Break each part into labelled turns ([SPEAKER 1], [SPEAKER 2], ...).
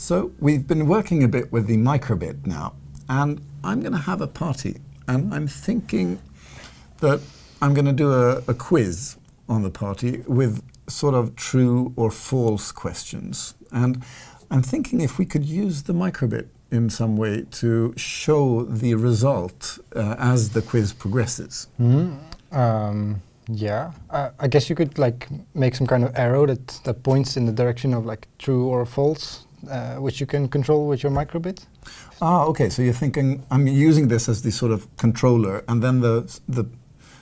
[SPEAKER 1] So we've been working a bit with the microbit now, and I'm going to have a party, and I'm thinking that I'm going to do a, a quiz on the party with sort of true or false questions. And I'm thinking if we could use the microbit in some way to show the result uh, as the quiz progresses.
[SPEAKER 2] Mm. Um, yeah, uh, I guess you could like make some kind of arrow that, that points in the direction of like true or false, uh, which you can control with your microbit.
[SPEAKER 1] Ah, okay. So you're thinking I'm using this as the sort of controller, and then the the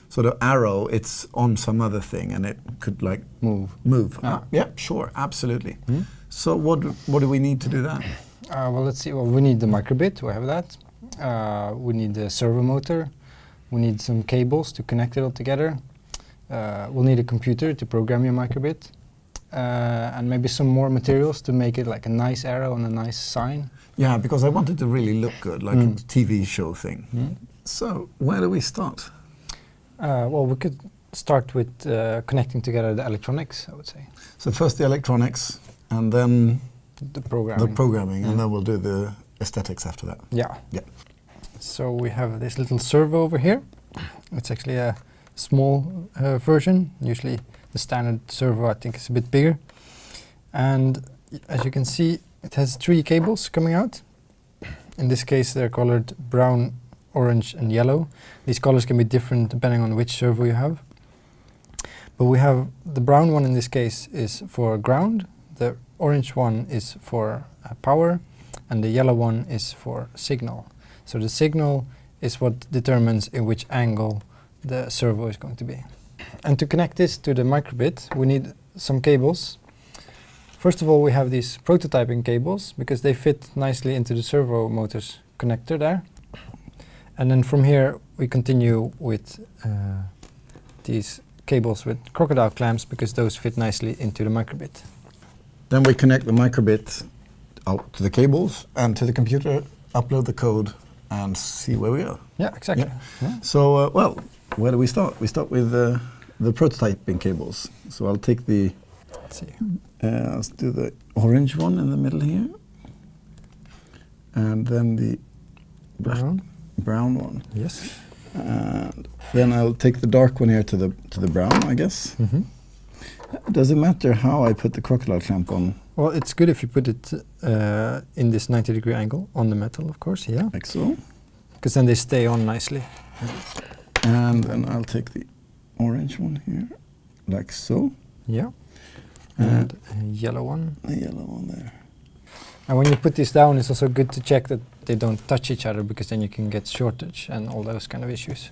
[SPEAKER 1] sort of arrow it's on some other thing, and it could like
[SPEAKER 2] Move.
[SPEAKER 1] move.
[SPEAKER 2] Ah.
[SPEAKER 1] Ah, yeah, sure, absolutely.
[SPEAKER 2] Hmm?
[SPEAKER 1] So what what do we need to do that?
[SPEAKER 2] Uh, well, let's see. Well, we need the microbit. We have that. Uh, we need the servo motor. We need some cables to connect it all together. Uh, we'll need a computer to program your microbit. Uh, and maybe some more materials to make it like a nice arrow and a nice sign.
[SPEAKER 1] Yeah, because I wanted it to really look good, like
[SPEAKER 2] Mm.
[SPEAKER 1] a TV show thing. So where do we start?
[SPEAKER 2] Uh, well, we could start with uh, connecting together the electronics, I would say.
[SPEAKER 1] So first the electronics, and then
[SPEAKER 2] The programming.
[SPEAKER 1] the programming, and
[SPEAKER 2] Mm.
[SPEAKER 1] then we'll do the aesthetics after that.
[SPEAKER 2] Yeah.
[SPEAKER 1] Yeah.
[SPEAKER 2] So we have this little servo over here. It's actually a small uh, version. Usually the standard servo I think is a bit bigger. And as you can see, it has three cables coming out. In this case, they're colored brown, orange, and yellow. These colors can be different depending on which servo you have. But we have the brown one in this case is for ground, the orange one is for uh, power, and the yellow one is for signal. So the signal is what determines in which angle the servo is going to be. And to connect this to the microbit, we need some cables. First of all, we have these prototyping cables because they fit nicely into the servo motor's connector there. And then from here, we continue with uh, these cables with crocodile clamps because those fit nicely into the microbit.
[SPEAKER 1] Then we connect the microbit out to the cables and to the computer, upload the code, and see where we are.
[SPEAKER 2] Yeah, exactly. Yeah.
[SPEAKER 1] So, uh, well, where do we start? We start with uh, the prototyping cables. So I'll take the,
[SPEAKER 2] Let's see.
[SPEAKER 1] uh, let's do the orange one in the middle here, and then the
[SPEAKER 2] Brown.
[SPEAKER 1] brown one,
[SPEAKER 2] Yes.
[SPEAKER 1] and then I'll take the dark one here to the to the brown, I guess.
[SPEAKER 2] Mm-hmm.
[SPEAKER 1] Does it matter how I put the crocodile clamp on,
[SPEAKER 2] Well, it's good if you put it uh, in this 90 degree angle on the metal, of course, yeah.
[SPEAKER 1] like so?
[SPEAKER 2] Because then they stay on nicely.
[SPEAKER 1] And then I'll take the orange one here, like so,
[SPEAKER 2] Yeah.
[SPEAKER 1] Uh,
[SPEAKER 2] And a yellow one.
[SPEAKER 1] the yellow one there.
[SPEAKER 2] And when you put this down, it's also good to check that they don't touch each other because then you can get shortage and all those kind of issues.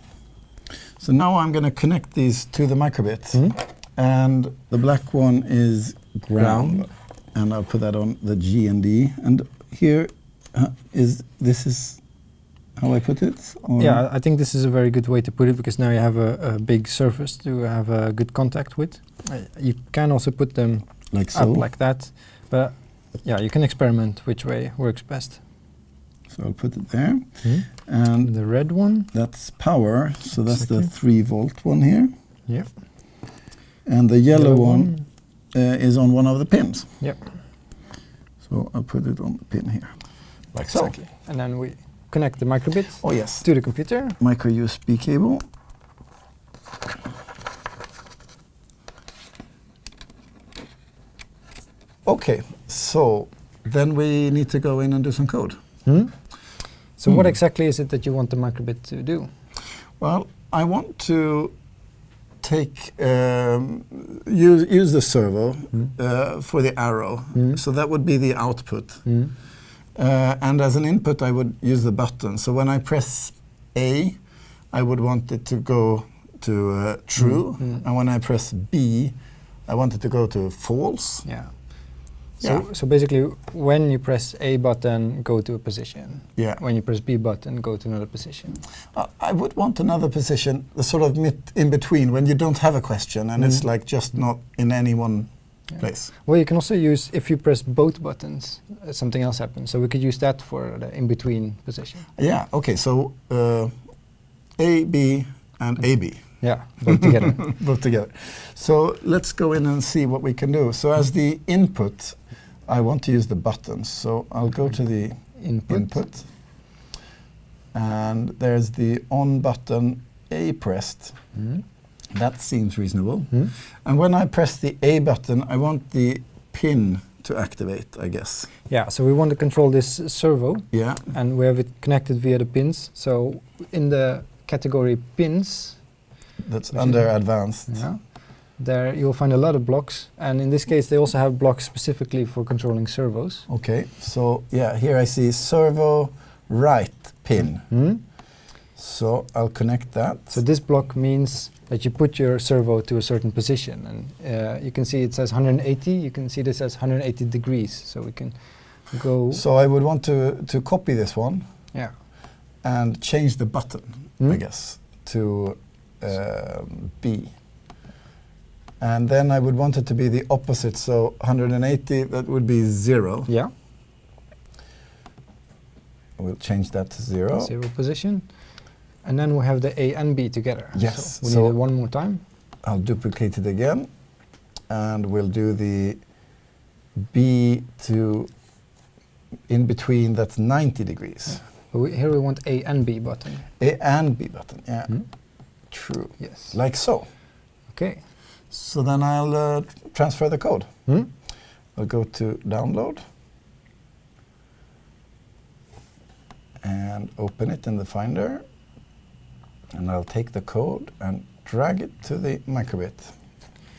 [SPEAKER 1] So now I'm going to connect these to the microbit.
[SPEAKER 2] Hmm?
[SPEAKER 1] And the black one is ground.
[SPEAKER 2] Ground.
[SPEAKER 1] And I'll put that on the G and D. And here uh, is this is how I put it? Or-
[SPEAKER 2] Yeah, I think this is a very good way to put it because now you have a, a big surface to have a good contact with. Uh, you can also put them
[SPEAKER 1] Like so.
[SPEAKER 2] up like that, but yeah, you can experiment which way works best.
[SPEAKER 1] so I'll put it there. And
[SPEAKER 2] The red one,
[SPEAKER 1] that's power. So that's the 3 volt one here.
[SPEAKER 2] yeah.
[SPEAKER 1] And the yellow, one, uh, is on one of the pins.
[SPEAKER 2] Yep.
[SPEAKER 1] So I'll put it on the pin here. Like so.
[SPEAKER 2] Exactly. And then we connect the microbit
[SPEAKER 1] Oh, yes.
[SPEAKER 2] to the computer.
[SPEAKER 1] Micro USB cable. Okay, so then we need to go in and do some code. Hmm?
[SPEAKER 2] So what
[SPEAKER 1] Hmm.
[SPEAKER 2] exactly is it that you want the microbit to do?
[SPEAKER 1] Well, I want to take um, use use the servo uh, for the arrow.
[SPEAKER 2] Mm.
[SPEAKER 1] So that would be the output. Uh, and as an input, I would use the button. So when I press A, I would want it to go to uh, true.
[SPEAKER 2] Mm.
[SPEAKER 1] And when I press B, I want it to go to false.
[SPEAKER 2] Yeah. So,
[SPEAKER 1] Yeah.
[SPEAKER 2] so basically, when you press A button, go to a position.
[SPEAKER 1] Yeah.
[SPEAKER 2] When you press B button, go to another position.
[SPEAKER 1] Uh, I would want another position, the sort of in between, when you don't have a question and it's
[SPEAKER 2] Mm.
[SPEAKER 1] like just not in any one
[SPEAKER 2] Yeah.
[SPEAKER 1] place.
[SPEAKER 2] Well, you can also use, if you press both buttons, uh, something else happens. So we could use that for the in-between position.
[SPEAKER 1] Yeah, okay, so uh, A, B, and AB,
[SPEAKER 2] Yeah, both together.
[SPEAKER 1] both together. So let's go in and see what we can do. So as the input, I want to use the buttons, so I'll go to the
[SPEAKER 2] Input.
[SPEAKER 1] input. And there's the on button A pressed.
[SPEAKER 2] Mm.
[SPEAKER 1] That seems reasonable.
[SPEAKER 2] Mm.
[SPEAKER 1] And when I press the A button, I want the pin to activate, I guess.
[SPEAKER 2] Yeah, so we want to control this servo,
[SPEAKER 1] Yeah.
[SPEAKER 2] and we have it connected via the pins. So in the category pins,
[SPEAKER 1] That's under advanced.
[SPEAKER 2] yeah, there you'll find a lot of blocks, and in this case, they also have blocks specifically for controlling servos.
[SPEAKER 1] Okay, so yeah, here I see servo write pin.
[SPEAKER 2] Mm.
[SPEAKER 1] So I'll connect that.
[SPEAKER 2] So this block means that you put your servo to a certain position, and uh, you can see it says 180. You can see this as 180 degrees. So we can go.
[SPEAKER 1] So I would want to, to copy this one
[SPEAKER 2] yeah.
[SPEAKER 1] and change the button, I
[SPEAKER 2] Mm.
[SPEAKER 1] guess, to um, B. And then I would want it to be the opposite, so 180, that would be zero.
[SPEAKER 2] Yeah.
[SPEAKER 1] We'll change that to zero.
[SPEAKER 2] Zero position, and then we have the A and B together.
[SPEAKER 1] Yes,
[SPEAKER 2] So we
[SPEAKER 1] so-
[SPEAKER 2] need it one more time.
[SPEAKER 1] I'll duplicate it again, and we'll do the B to in between, that's 90 degrees.
[SPEAKER 2] But we, here we want A and B button.
[SPEAKER 1] A and B button, yeah,
[SPEAKER 2] Hmm?
[SPEAKER 1] true.
[SPEAKER 2] Yes.
[SPEAKER 1] Like so.
[SPEAKER 2] Okay.
[SPEAKER 1] So then I'll uh, transfer the code.
[SPEAKER 2] Hmm?
[SPEAKER 1] I'll go to download and open it in the Finder. And I'll take the code and drag it to the microbit.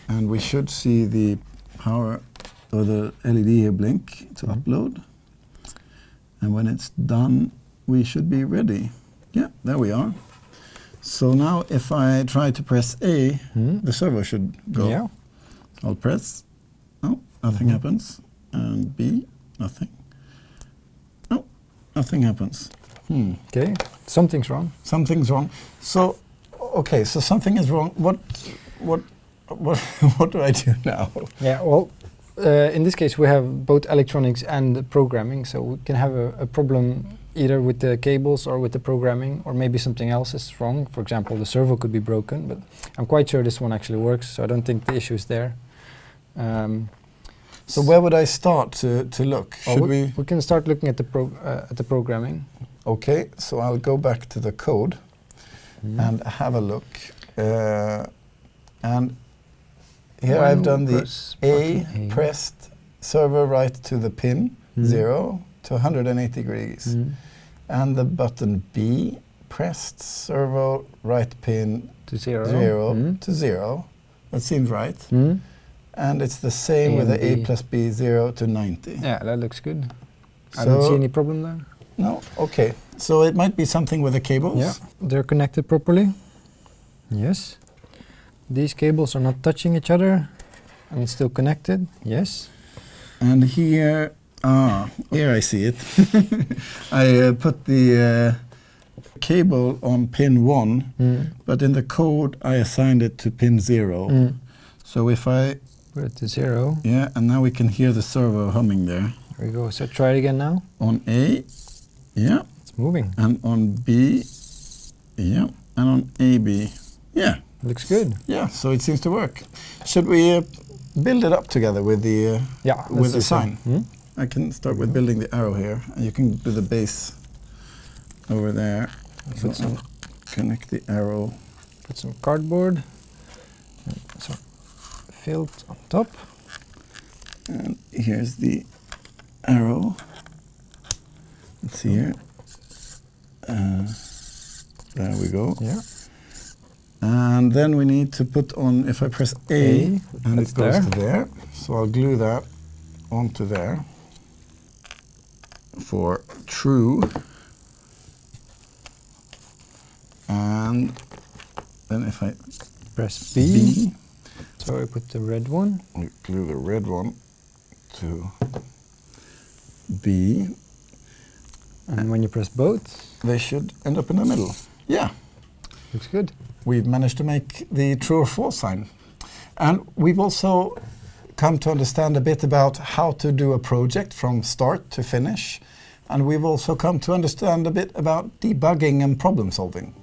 [SPEAKER 1] And we should see the power or the LED here blink to
[SPEAKER 2] Mhm.
[SPEAKER 1] upload. And when it's done, we should be ready. Yeah, there we are. So now if I try to press A,
[SPEAKER 2] Hmm?
[SPEAKER 1] the servo should go.
[SPEAKER 2] Yeah.
[SPEAKER 1] I'll press. Oh, nothing
[SPEAKER 2] Mhm.
[SPEAKER 1] happens. And B, nothing. Oh, nothing happens. Hmm.
[SPEAKER 2] Something's wrong.
[SPEAKER 1] Something's wrong. So, okay, so something is wrong. What, what, what, what do I do now?
[SPEAKER 2] Yeah. Well, uh, in this case, we have both electronics and programming, so we can have a, a problem either with the cables or with the programming, or maybe something else is wrong. For example, the servo could be broken, but I'm quite sure this one actually works, so I don't think the issue is there. Um,
[SPEAKER 1] So where would I start to, to look? Should
[SPEAKER 2] we,
[SPEAKER 1] we?
[SPEAKER 2] we can start looking at the pro, uh, at the programming.
[SPEAKER 1] Okay, so I'll go back to the code
[SPEAKER 2] Mm-hmm.
[SPEAKER 1] and have a look. Uh, and here I've done the A
[SPEAKER 2] A.
[SPEAKER 1] pressed servo write to the pin,
[SPEAKER 2] Mhm.
[SPEAKER 1] 0 to 180 degrees.
[SPEAKER 2] Mhm.
[SPEAKER 1] And the button B pressed servo write pin
[SPEAKER 2] to zero.
[SPEAKER 1] 0
[SPEAKER 2] Mhm.
[SPEAKER 1] to 0. That seems right. And it's the same
[SPEAKER 2] A
[SPEAKER 1] with the A plus B 0 to 90.
[SPEAKER 2] Yeah, that looks good. I don't see any problem there.
[SPEAKER 1] No, okay. So it might be something with the cables.
[SPEAKER 2] Yeah, they're connected properly. Yes. These cables are not touching each other and it's still connected. Yes.
[SPEAKER 1] And here, ah, here I see it. I uh, put the uh, cable on pin 1,
[SPEAKER 2] Mm.
[SPEAKER 1] but in the code I assigned it to pin 0.
[SPEAKER 2] Mm.
[SPEAKER 1] So if I,
[SPEAKER 2] Put it to zero.
[SPEAKER 1] yeah, and now we can hear the servo humming there.
[SPEAKER 2] There we go. So try it again now.
[SPEAKER 1] On A, yeah,
[SPEAKER 2] It's moving.
[SPEAKER 1] and on B, yeah, and on AB, yeah,
[SPEAKER 2] Looks good.
[SPEAKER 1] yeah. So it seems to work. Should we uh, build it up together with the? Uh,
[SPEAKER 2] Yeah.
[SPEAKER 1] With the sign.
[SPEAKER 2] Mm.
[SPEAKER 1] I can start with building the arrow here, and you can do the base over there. So
[SPEAKER 2] Put some,
[SPEAKER 1] connect the arrow.
[SPEAKER 2] put some cardboard. and Some filled on top.
[SPEAKER 1] And here's the arrow. Let's see here. Uh, there we go.
[SPEAKER 2] Yeah.
[SPEAKER 1] And then we need to put on, if I press A,
[SPEAKER 2] A,
[SPEAKER 1] and it goes
[SPEAKER 2] there.
[SPEAKER 1] to there. So I'll glue that onto there for true. And then if I
[SPEAKER 2] Press B.
[SPEAKER 1] B,
[SPEAKER 2] So I put the red one.
[SPEAKER 1] we glue the red one to B.
[SPEAKER 2] And when you press both,
[SPEAKER 1] They should end up in the middle. Yeah.
[SPEAKER 2] looks good.
[SPEAKER 1] we've managed to make the true or false sign. And we've also come to understand a bit about how to do a project from start to finish. And we've also come to understand a bit about debugging and problem solving.